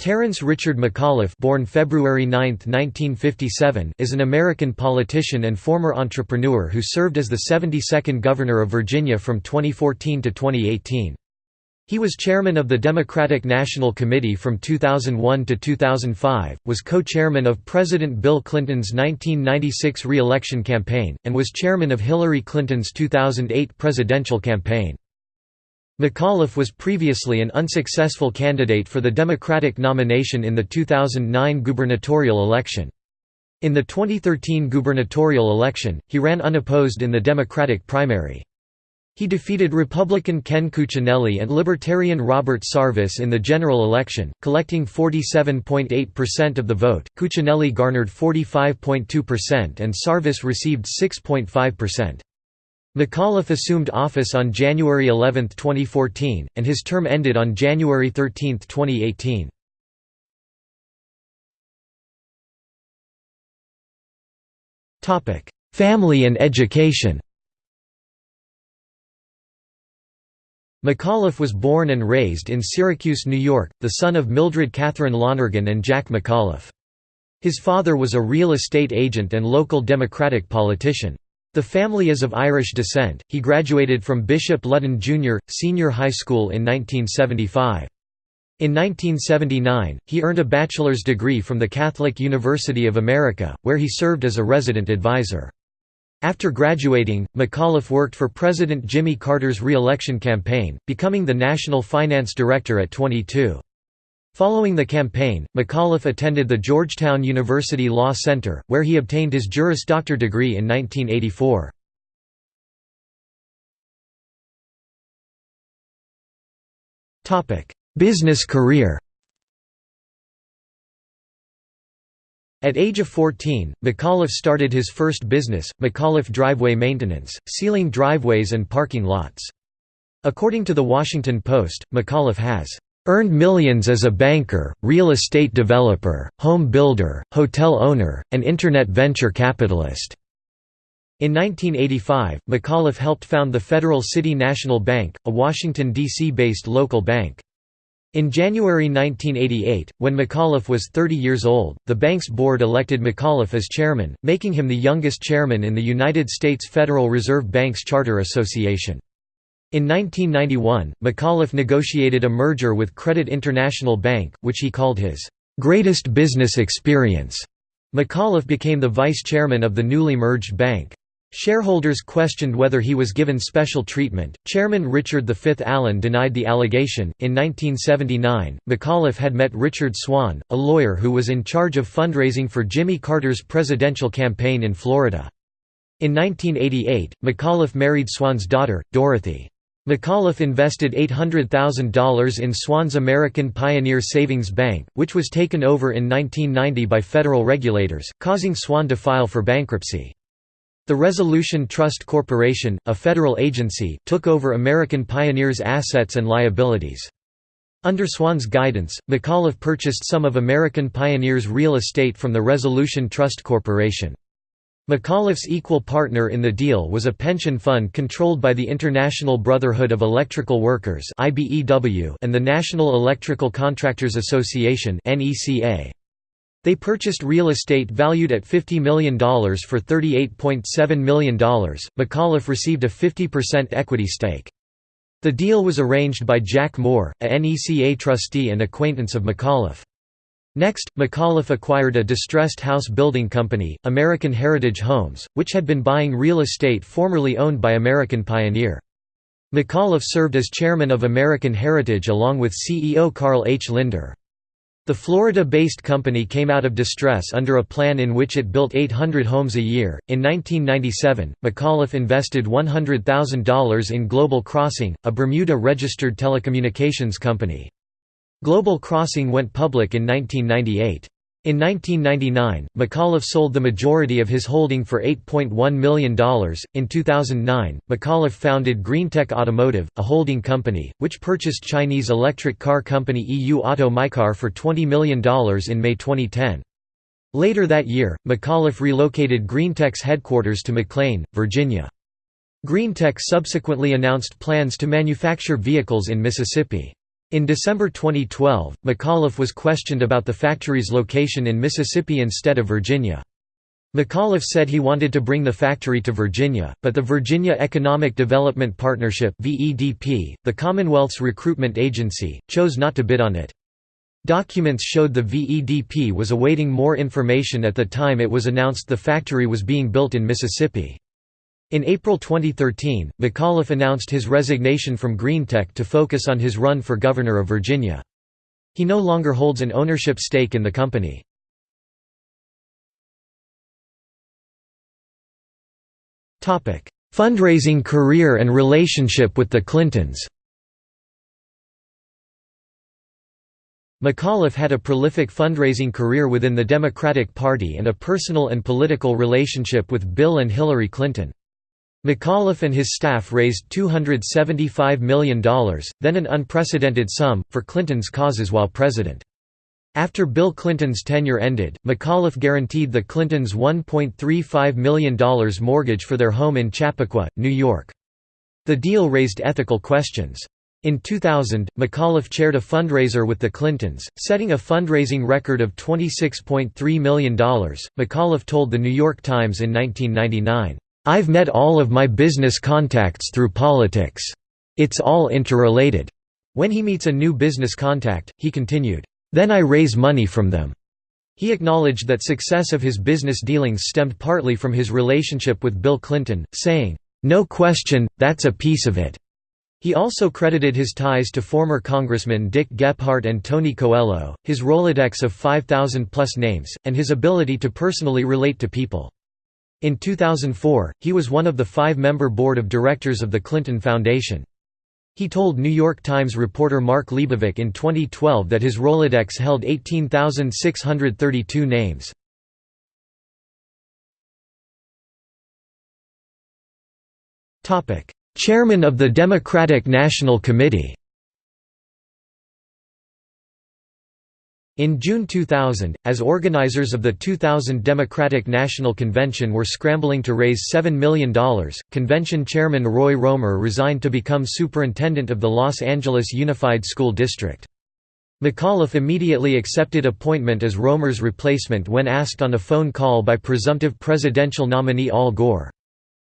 Terence Richard McAuliffe born February 9, 1957, is an American politician and former entrepreneur who served as the 72nd Governor of Virginia from 2014 to 2018. He was chairman of the Democratic National Committee from 2001 to 2005, was co-chairman of President Bill Clinton's 1996 re-election campaign, and was chairman of Hillary Clinton's 2008 presidential campaign. McAuliffe was previously an unsuccessful candidate for the Democratic nomination in the 2009 gubernatorial election. In the 2013 gubernatorial election, he ran unopposed in the Democratic primary. He defeated Republican Ken Cuccinelli and Libertarian Robert Sarvis in the general election, collecting 47.8% of the vote. Cuccinelli garnered 45.2% and Sarvis received 6.5%. McAuliffe assumed office on January 11, 2014, and his term ended on January 13, 2018. Family and education McAuliffe was born and raised in Syracuse, New York, the son of Mildred Catherine Lonergan and Jack McAuliffe. His father was a real estate agent and local Democratic politician. The family is of Irish descent. He graduated from Bishop Ludden Jr. Senior High School in 1975. In 1979, he earned a bachelor's degree from the Catholic University of America, where he served as a resident advisor. After graduating, McAuliffe worked for President Jimmy Carter's re-election campaign, becoming the national finance director at 22. Following the campaign, McAuliffe attended the Georgetown University Law Center, where he obtained his Juris Doctor degree in 1984. Business career At age of 14, McAuliffe started his first business, McAuliffe Driveway Maintenance, sealing driveways and parking lots. According to The Washington Post, McAuliffe has Earned millions as a banker, real estate developer, home builder, hotel owner, and Internet venture capitalist. In 1985, McAuliffe helped found the Federal City National Bank, a Washington, D.C.-based local bank. In January 1988, when McAuliffe was 30 years old, the bank's board elected McAuliffe as chairman, making him the youngest chairman in the United States Federal Reserve Banks Charter Association. In 1991, McAuliffe negotiated a merger with Credit International Bank, which he called his greatest business experience. McAuliffe became the vice chairman of the newly merged bank. Shareholders questioned whether he was given special treatment. Chairman Richard V. Allen denied the allegation. In 1979, McAuliffe had met Richard Swan, a lawyer who was in charge of fundraising for Jimmy Carter's presidential campaign in Florida. In 1988, McAuliffe married Swan's daughter, Dorothy. McAuliffe invested $800,000 in Swan's American Pioneer Savings Bank, which was taken over in 1990 by federal regulators, causing Swan to file for bankruptcy. The Resolution Trust Corporation, a federal agency, took over American Pioneer's assets and liabilities. Under Swan's guidance, McAuliffe purchased some of American Pioneer's real estate from the Resolution Trust Corporation. McAuliffe's equal partner in the deal was a pension fund controlled by the International Brotherhood of Electrical Workers and the National Electrical Contractors Association They purchased real estate valued at $50 million for $38.7 million. McAuliffe received a 50% equity stake. The deal was arranged by Jack Moore, a NECA trustee and acquaintance of McAuliffe. Next, McAuliffe acquired a distressed house building company, American Heritage Homes, which had been buying real estate formerly owned by American Pioneer. McAuliffe served as chairman of American Heritage along with CEO Carl H. Lindner. The Florida-based company came out of distress under a plan in which it built 800 homes a year. In 1997, McAuliffe invested $100,000 in Global Crossing, a Bermuda-registered telecommunications company. Global Crossing went public in 1998. In 1999, McAuliffe sold the majority of his holding for $8.1 million. In 2009, McAuliffe founded Greentech Automotive, a holding company, which purchased Chinese electric car company EU Auto Mycar for $20 million in May 2010. Later that year, McAuliffe relocated Greentech's headquarters to McLean, Virginia. Greentech subsequently announced plans to manufacture vehicles in Mississippi. In December 2012, McAuliffe was questioned about the factory's location in Mississippi instead of Virginia. McAuliffe said he wanted to bring the factory to Virginia, but the Virginia Economic Development Partnership the Commonwealth's recruitment agency, chose not to bid on it. Documents showed the VEDP was awaiting more information at the time it was announced the factory was being built in Mississippi. In April 2013, McAuliffe announced his resignation from Greentech to focus on his run for governor of Virginia. He no longer holds an ownership stake in the company. Fundraising career and relationship with the Clintons McAuliffe had a prolific fundraising career within the Democratic Party and a personal and political relationship with Bill and Hillary Clinton. McAuliffe and his staff raised $275 million, then an unprecedented sum, for Clinton's causes while president. After Bill Clinton's tenure ended, McAuliffe guaranteed the Clintons $1.35 million mortgage for their home in Chappaqua, New York. The deal raised ethical questions. In 2000, McAuliffe chaired a fundraiser with the Clintons, setting a fundraising record of $26.3 million. McAuliffe told The New York Times in 1999, I've met all of my business contacts through politics. It's all interrelated. When he meets a new business contact, he continued, Then I raise money from them. He acknowledged that success of his business dealings stemmed partly from his relationship with Bill Clinton, saying, No question, that's a piece of it. He also credited his ties to former Congressmen Dick Gephardt and Tony Coelho, his Rolodex of 5,000-plus names, and his ability to personally relate to people. In 2004, he was one of the five-member board of directors of the Clinton Foundation. He told New York Times reporter Mark Leibovich in 2012 that his Rolodex held 18,632 names. Chairman of the Democratic National Committee In June 2000, as organizers of the 2000 Democratic National Convention were scrambling to raise $7 million, convention chairman Roy Romer resigned to become superintendent of the Los Angeles Unified School District. McAuliffe immediately accepted appointment as Romer's replacement when asked on a phone call by presumptive presidential nominee Al Gore.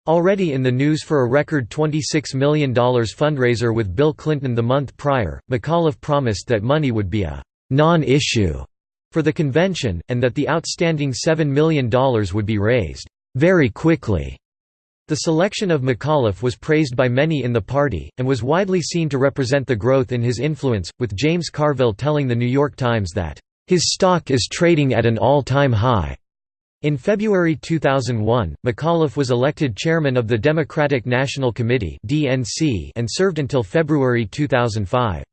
Already in the news for a record $26 million fundraiser with Bill Clinton the month prior, McAuliffe promised that money would be a non-issue for the convention, and that the outstanding $7 million would be raised very quickly. The selection of McAuliffe was praised by many in the party, and was widely seen to represent the growth in his influence, with James Carville telling The New York Times that, "...his stock is trading at an all-time high." In February 2001, McAuliffe was elected chairman of the Democratic National Committee and served until February 2005.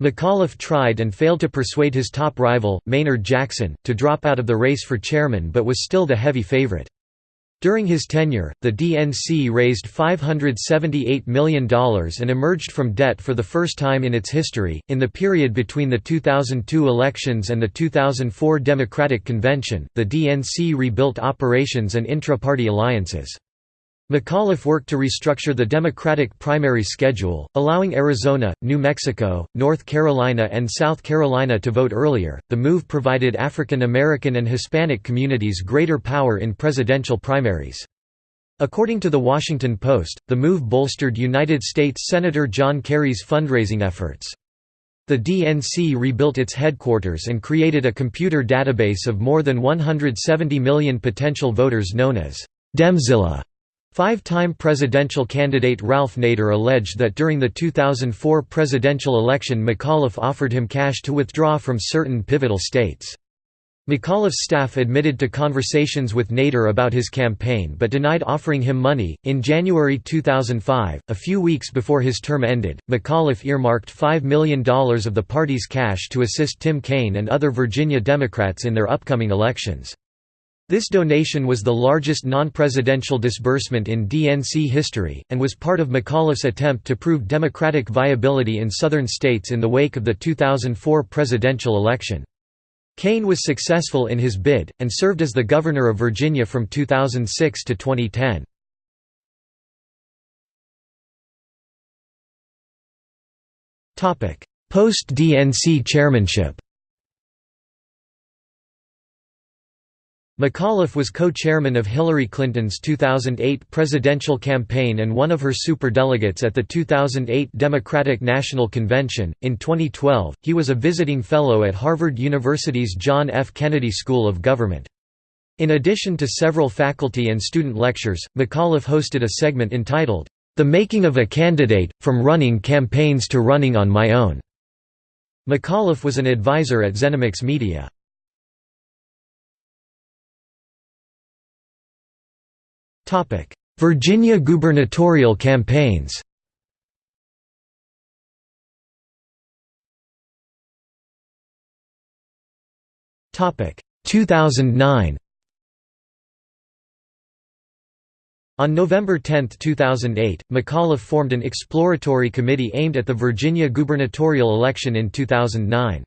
McAuliffe tried and failed to persuade his top rival, Maynard Jackson, to drop out of the race for chairman but was still the heavy favorite. During his tenure, the DNC raised $578 million and emerged from debt for the first time in its history. In the period between the 2002 elections and the 2004 Democratic Convention, the DNC rebuilt operations and intra party alliances. McAuliffe worked to restructure the Democratic primary schedule, allowing Arizona, New Mexico, North Carolina, and South Carolina to vote earlier. The move provided African American and Hispanic communities greater power in presidential primaries. According to The Washington Post, the move bolstered United States Senator John Kerry's fundraising efforts. The DNC rebuilt its headquarters and created a computer database of more than 170 million potential voters known as Demzilla. Five-time presidential candidate Ralph Nader alleged that during the 2004 presidential election McAuliffe offered him cash to withdraw from certain pivotal states. McAuliffe's staff admitted to conversations with Nader about his campaign but denied offering him money. In January 2005, a few weeks before his term ended, McAuliffe earmarked $5 million of the party's cash to assist Tim Kaine and other Virginia Democrats in their upcoming elections. This donation was the largest non-presidential disbursement in DNC history, and was part of McAuliffe's attempt to prove Democratic viability in southern states in the wake of the 2004 presidential election. Kaine was successful in his bid, and served as the governor of Virginia from 2006 to 2010. Post-DNC chairmanship McAuliffe was co-chairman of Hillary Clinton's 2008 presidential campaign and one of her superdelegates at the 2008 Democratic National Convention. In 2012, he was a visiting fellow at Harvard University's John F. Kennedy School of Government. In addition to several faculty and student lectures, McAuliffe hosted a segment entitled, The Making of a Candidate, From Running Campaigns to Running on My Own. McAuliffe was an advisor at Zenimax Media. Virginia gubernatorial campaigns Topic. 2009 On November 10, 2008, McAuliffe formed an exploratory committee aimed at the Virginia gubernatorial election in 2009.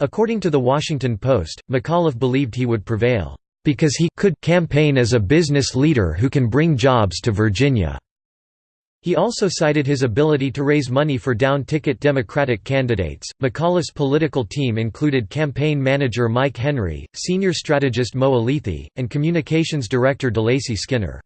According to The Washington Post, McAuliffe believed he would prevail because he could campaign as a business leader who can bring jobs to Virginia. He also cited his ability to raise money for down-ticket Democratic candidates. McAuliffe's political team included campaign manager Mike Henry, senior strategist Mo Elleithee, and communications director DeLacy Skinner.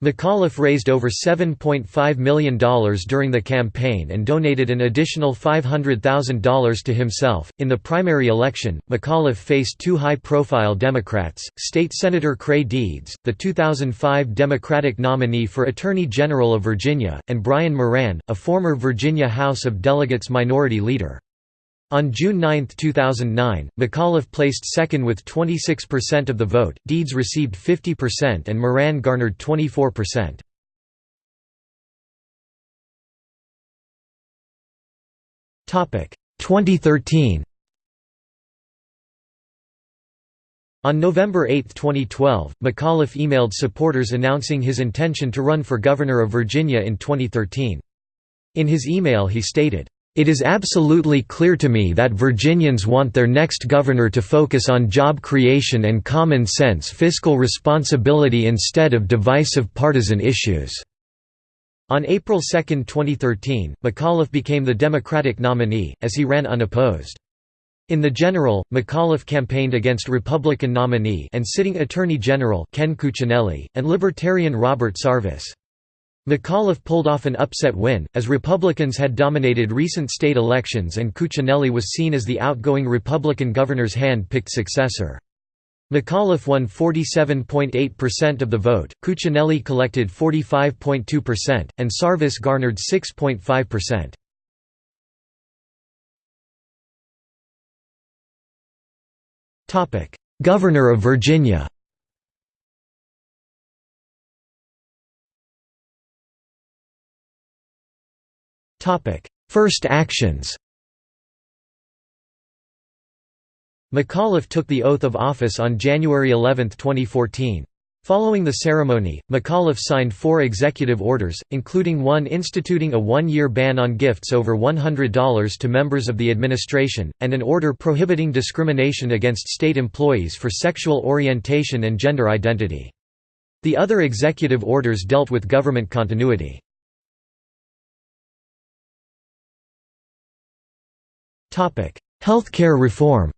McAuliffe raised over $7.5 million during the campaign and donated an additional $500,000 to himself. In the primary election, McAuliffe faced two high profile Democrats State Senator Creigh Deeds, the 2005 Democratic nominee for Attorney General of Virginia, and Brian Moran, a former Virginia House of Delegates Minority Leader. On June 9, 2009, McAuliffe placed second with 26% of the vote, Deeds received 50% and Moran garnered 24%. Topic 2013 On November 8, 2012, McAuliffe emailed supporters announcing his intention to run for governor of Virginia in 2013. In his email he stated, it is absolutely clear to me that Virginians want their next governor to focus on job creation and common sense fiscal responsibility instead of divisive partisan issues." On April 2, 2013, McAuliffe became the Democratic nominee, as he ran unopposed. In the general, McAuliffe campaigned against Republican nominee and sitting Attorney General Ken Cuccinelli, and Libertarian Robert Sarvis. McAuliffe pulled off an upset win, as Republicans had dominated recent state elections and Cuccinelli was seen as the outgoing Republican governor's hand-picked successor. McAuliffe won 47.8% of the vote, Cuccinelli collected 45.2%, and Sarvis garnered 6.5%. Governor of Virginia First actions McAuliffe took the oath of office on January 11, 2014. Following the ceremony, McAuliffe signed four executive orders, including one instituting a one-year ban on gifts over $100 to members of the administration, and an order prohibiting discrimination against state employees for sexual orientation and gender identity. The other executive orders dealt with government continuity. Healthcare reform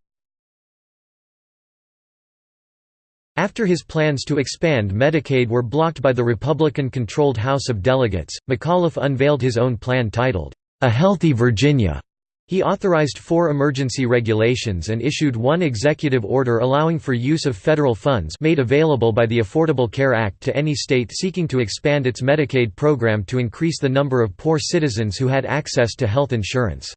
After his plans to expand Medicaid were blocked by the Republican-controlled House of Delegates, McAuliffe unveiled his own plan titled, A Healthy Virginia. He authorized four emergency regulations and issued one executive order allowing for use of federal funds made available by the Affordable Care Act to any state seeking to expand its Medicaid program to increase the number of poor citizens who had access to health insurance.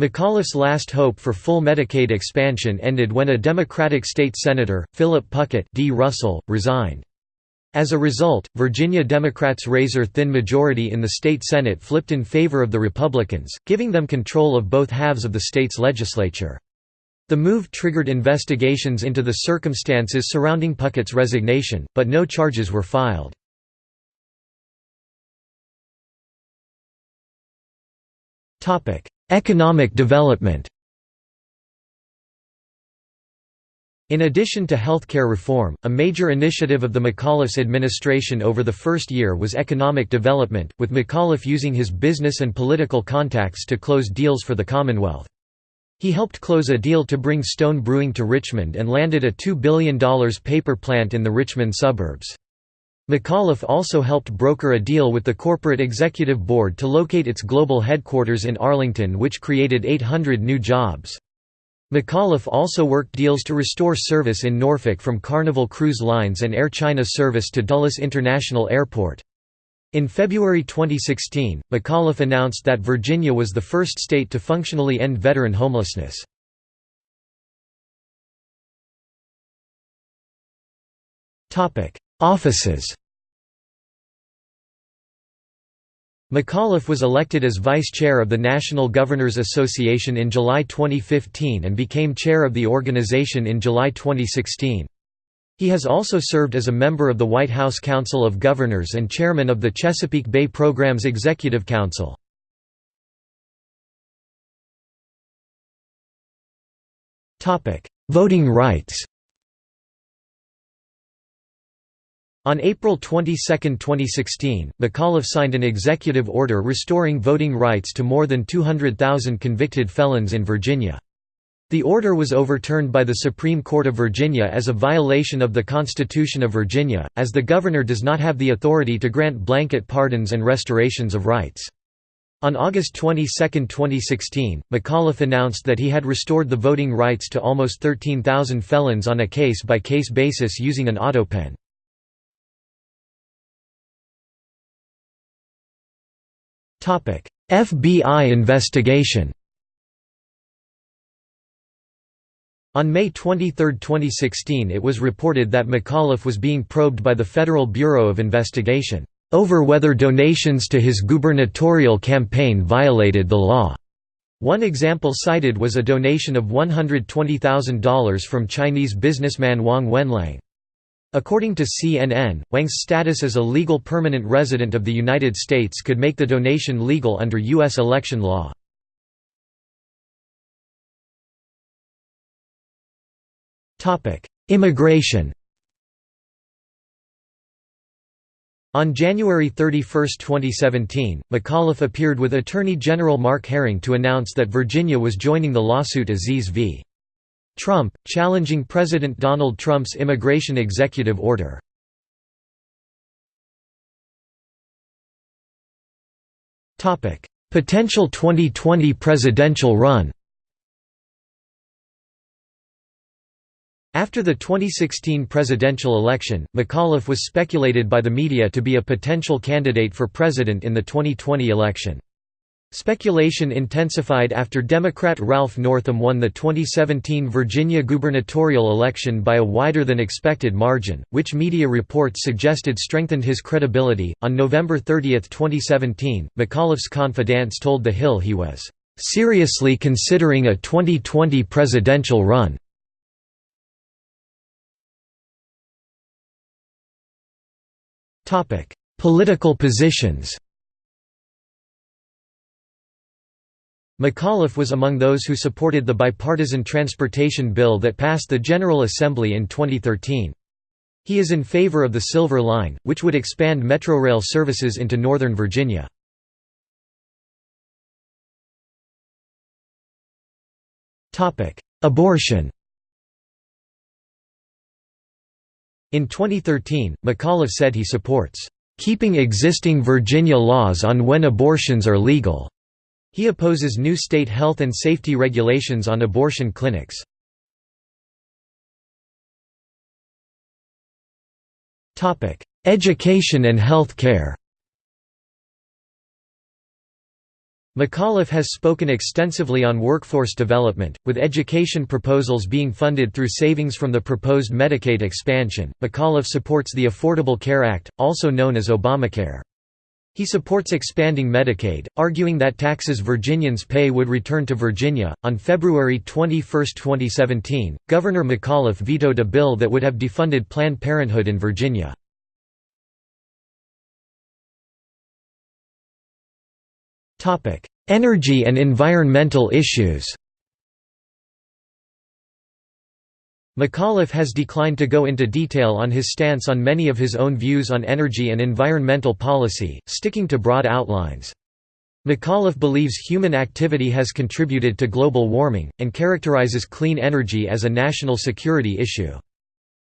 McAuliffe's last hope for full Medicaid expansion ended when a Democratic state senator, Philip Puckett D. Russell, resigned. As a result, Virginia Democrats' razor-thin majority in the state Senate flipped in favor of the Republicans, giving them control of both halves of the state's legislature. The move triggered investigations into the circumstances surrounding Puckett's resignation, but no charges were filed. Economic development In addition to healthcare reform, a major initiative of the McAuliffe's administration over the first year was economic development, with McAuliffe using his business and political contacts to close deals for the Commonwealth. He helped close a deal to bring Stone Brewing to Richmond and landed a $2 billion paper plant in the Richmond suburbs. McAuliffe also helped broker a deal with the Corporate Executive Board to locate its global headquarters in Arlington which created 800 new jobs. McAuliffe also worked deals to restore service in Norfolk from Carnival Cruise Lines and Air China service to Dulles International Airport. In February 2016, McAuliffe announced that Virginia was the first state to functionally end veteran homelessness. Offices McAuliffe was elected as vice chair of the National Governors Association in July 2015 and became chair of the organization in July 2016. He has also served as a member of the White House Council of Governors and chairman of the Chesapeake Bay Programs Executive Council. Voting rights On April 22, 2016, McAuliffe signed an executive order restoring voting rights to more than 200,000 convicted felons in Virginia. The order was overturned by the Supreme Court of Virginia as a violation of the Constitution of Virginia, as the governor does not have the authority to grant blanket pardons and restorations of rights. On August 22, 2016, McAuliffe announced that he had restored the voting rights to almost 13,000 felons on a case-by-case -case basis using an autopen. FBI investigation On May 23, 2016 it was reported that McAuliffe was being probed by the Federal Bureau of Investigation, "...over whether donations to his gubernatorial campaign violated the law." One example cited was a donation of $120,000 from Chinese businessman Wang Wenliang. According to CNN, Wang's status as a legal permanent resident of the United States could make the donation legal under U.S. election law. Immigration On January 31, 2017, McAuliffe appeared with Attorney General Mark Herring to announce that Virginia was joining the lawsuit Aziz v. Trump, challenging President Donald Trump's immigration executive order. Potential 2020 presidential run After the 2016 presidential election, McAuliffe was speculated by the media to be a potential candidate for president in the 2020 election. Speculation intensified after Democrat Ralph Northam won the 2017 Virginia gubernatorial election by a wider than expected margin, which media reports suggested strengthened his credibility. On November 30, 2017, McAuliffe's confidants told The Hill he was seriously considering a 2020 presidential run. Political positions McAuliffe was among those who supported the bipartisan transportation bill that passed the General Assembly in 2013. He is in favor of the Silver Line, which would expand Metrorail services into Northern Virginia. Abortion In 2013, McAuliffe said he supports, "...keeping existing Virginia laws on when abortions are legal." He opposes new state health and safety regulations on abortion clinics. Education and health care McAuliffe has spoken extensively on workforce development, with education proposals being funded through savings from the proposed Medicaid expansion. McAuliffe supports the Affordable Care Act, also known as Obamacare. He supports expanding Medicaid, arguing that taxes Virginians pay would return to Virginia. On February 21, 2017, Governor McAuliffe vetoed a bill that would have defunded Planned Parenthood in Virginia. Energy and environmental issues McAuliffe has declined to go into detail on his stance on many of his own views on energy and environmental policy, sticking to broad outlines. McAuliffe believes human activity has contributed to global warming, and characterizes clean energy as a national security issue.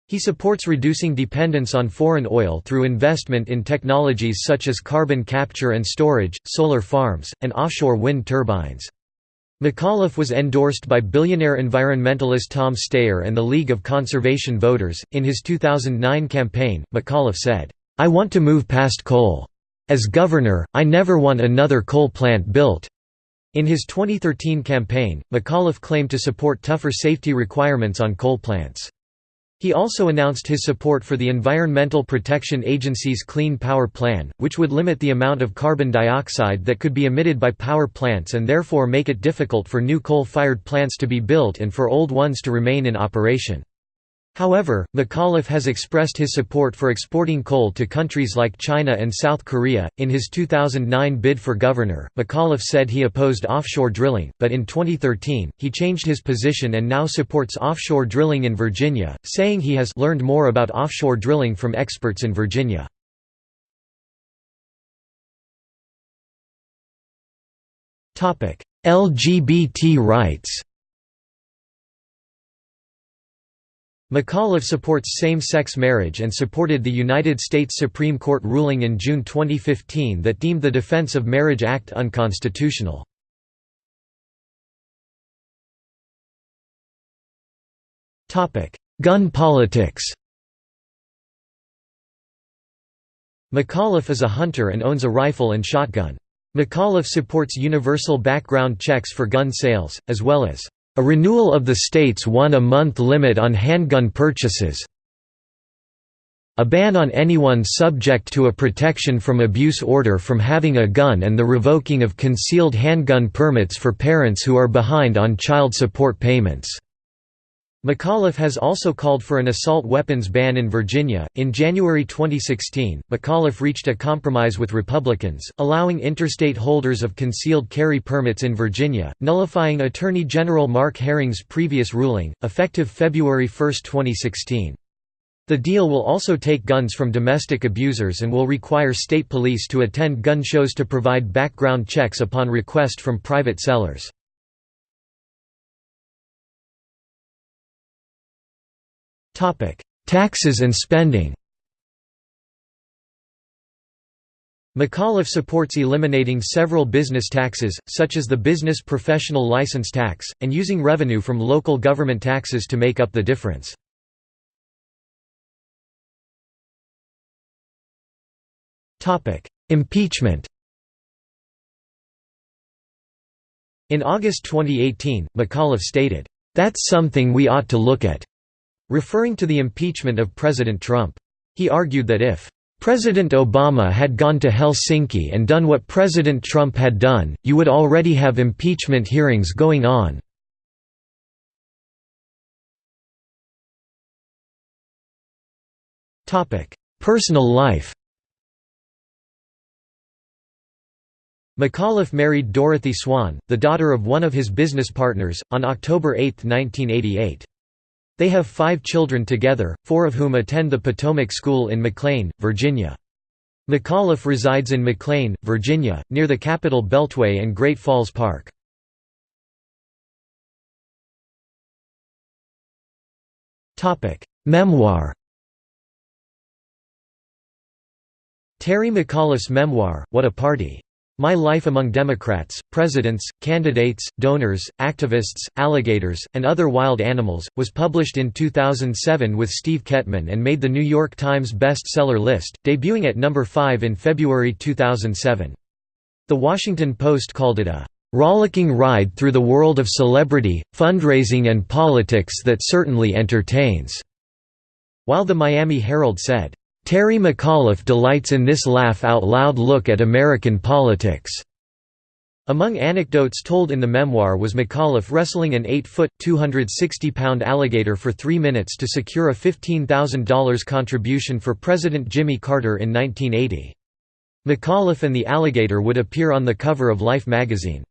He supports reducing dependence on foreign oil through investment in technologies such as carbon capture and storage, solar farms, and offshore wind turbines. McAuliffe was endorsed by billionaire environmentalist Tom Steyer and the League of Conservation Voters. In his 2009 campaign, McAuliffe said, I want to move past coal. As governor, I never want another coal plant built. In his 2013 campaign, McAuliffe claimed to support tougher safety requirements on coal plants. He also announced his support for the Environmental Protection Agency's Clean Power Plan, which would limit the amount of carbon dioxide that could be emitted by power plants and therefore make it difficult for new coal-fired plants to be built and for old ones to remain in operation. However, McAuliffe has expressed his support for exporting coal to countries like China and South Korea. In his 2009 bid for governor, McAuliffe said he opposed offshore drilling, but in 2013, he changed his position and now supports offshore drilling in Virginia, saying he has learned more about offshore drilling from experts in Virginia. LGBT rights McAuliffe supports same-sex marriage and supported the United States Supreme Court ruling in June 2015 that deemed the Defense of Marriage Act unconstitutional. Gun politics McAuliffe is a hunter and owns a rifle and shotgun. McAuliffe supports universal background checks for gun sales, as well as a renewal of the state's one-a-month limit on handgun purchases a ban on anyone subject to a protection from abuse order from having a gun and the revoking of concealed handgun permits for parents who are behind on child support payments. McAuliffe has also called for an assault weapons ban in Virginia. In January 2016, McAuliffe reached a compromise with Republicans, allowing interstate holders of concealed carry permits in Virginia, nullifying Attorney General Mark Herring's previous ruling, effective February 1, 2016. The deal will also take guns from domestic abusers and will require state police to attend gun shows to provide background checks upon request from private sellers. Taxes and spending McAuliffe supports eliminating several business taxes, such as the Business Professional License Tax, and using revenue from local government taxes to make up the difference. Impeachment In August 2018, McAuliffe stated, "...that's something we ought to look at." Referring to the impeachment of President Trump. He argued that if President Obama had gone to Helsinki and done what President Trump had done, you would already have impeachment hearings going on. Personal life McAuliffe married Dorothy Swan, the daughter of one of his business partners, on October 8, 1988. They have five children together, four of whom attend the Potomac School in McLean, Virginia. McAuliffe resides in McLean, Virginia, near the Capitol Beltway and Great Falls Park. Memoir Terry McAuliffe's memoir, What a Party! My Life Among Democrats, Presidents, Candidates, Donors, Activists, Alligators, and Other Wild Animals, was published in 2007 with Steve Kettman and made the New York Times best-seller list, debuting at number 5 in February 2007. The Washington Post called it a "...rollicking ride through the world of celebrity, fundraising and politics that certainly entertains," while the Miami Herald said, Terry McAuliffe delights in this laugh-out-loud look at American politics." Among anecdotes told in the memoir was McAuliffe wrestling an 8-foot, 260-pound alligator for three minutes to secure a $15,000 contribution for President Jimmy Carter in 1980. McAuliffe and the alligator would appear on the cover of Life magazine.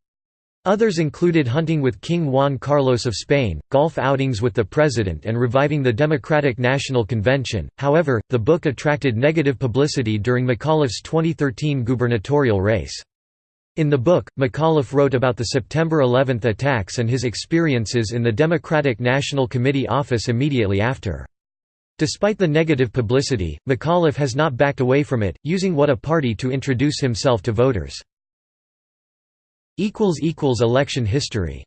Others included hunting with King Juan Carlos of Spain, golf outings with the president and reviving the Democratic National Convention. However, the book attracted negative publicity during McAuliffe's 2013 gubernatorial race. In the book, McAuliffe wrote about the September 11 attacks and his experiences in the Democratic National Committee office immediately after. Despite the negative publicity, McAuliffe has not backed away from it, using what a party to introduce himself to voters. Election history